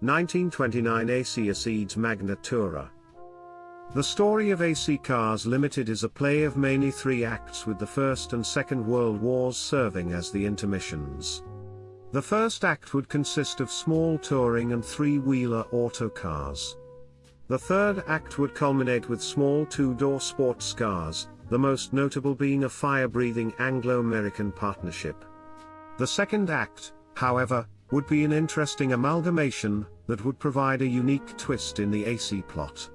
1929 AC Acedes Magna Tourer. The story of AC Cars Limited is a play of mainly three acts with the First and Second World Wars serving as the intermissions. The first act would consist of small touring and three-wheeler autocars. The third act would culminate with small two-door sports cars, the most notable being a fire-breathing Anglo-American partnership. The second act, however, would be an interesting amalgamation that would provide a unique twist in the AC plot.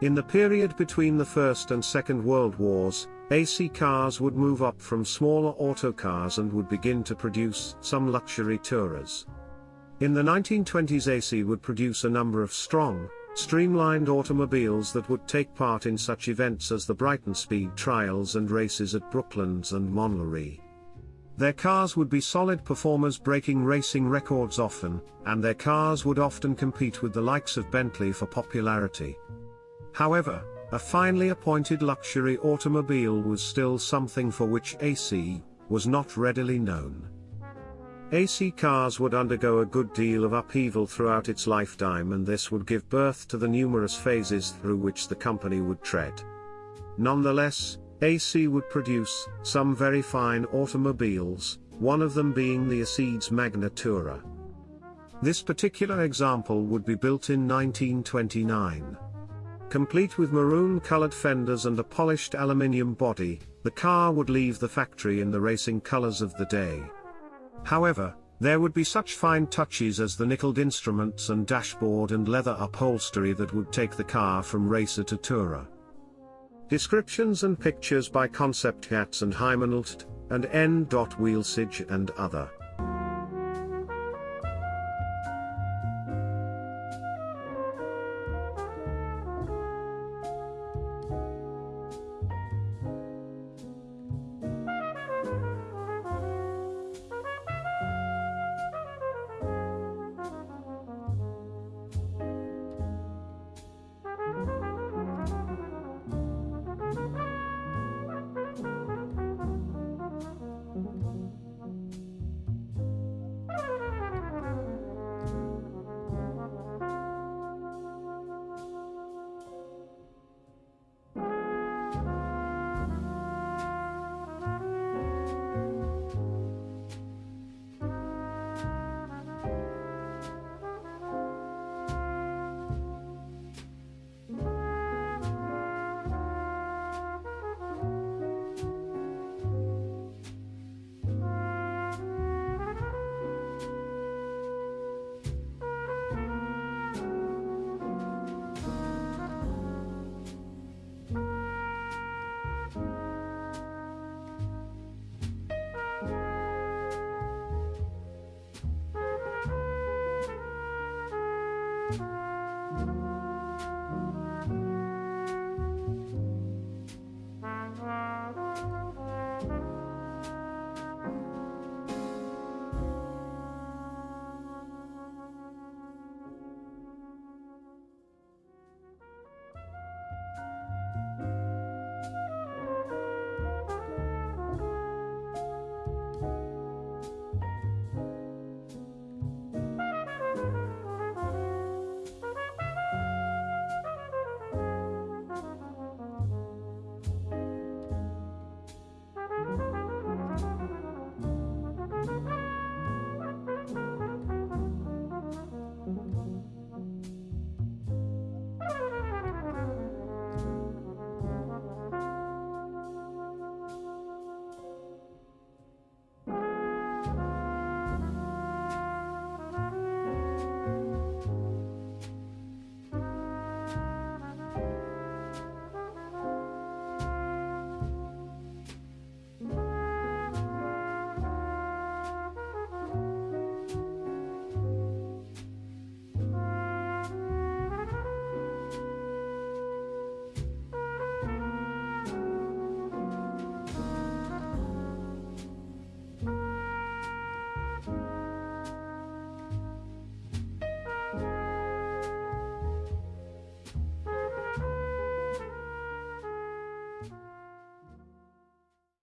In the period between the First and Second World Wars, AC cars would move up from smaller autocars and would begin to produce some luxury tourers. In the 1920s AC would produce a number of strong, streamlined automobiles that would take part in such events as the Brighton Speed Trials and races at Brooklands and Montlhéry. Their cars would be solid performers breaking racing records often, and their cars would often compete with the likes of Bentley for popularity. However, a finely appointed luxury automobile was still something for which AC was not readily known. AC cars would undergo a good deal of upheaval throughout its lifetime and this would give birth to the numerous phases through which the company would tread. Nonetheless, AC would produce some very fine automobiles, one of them being the Acedes Magna Tourer. This particular example would be built in 1929. Complete with maroon-colored fenders and a polished aluminium body, the car would leave the factory in the racing colors of the day. However, there would be such fine touches as the nickeled instruments and dashboard and leather upholstery that would take the car from racer to tourer. Descriptions and pictures by Conceptcarz and Heimanelt, and N. Wheelsage and other.